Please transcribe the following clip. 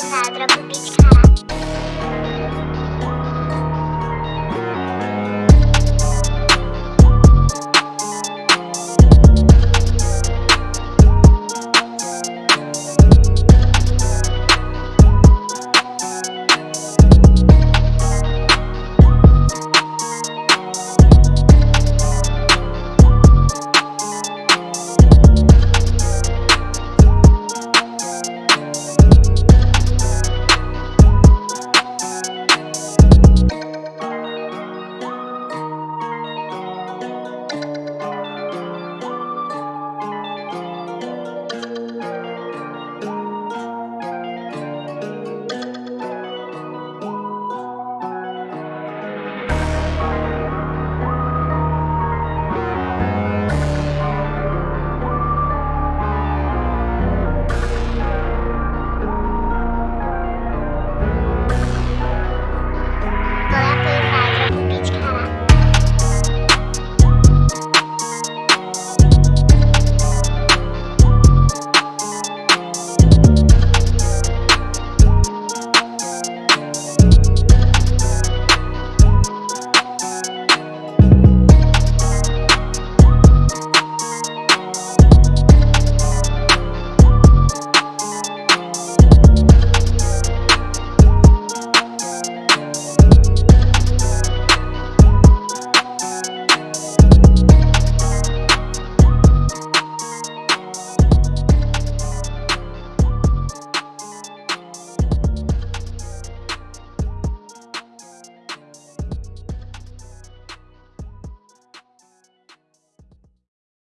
Cadra, Bubit, Cadra.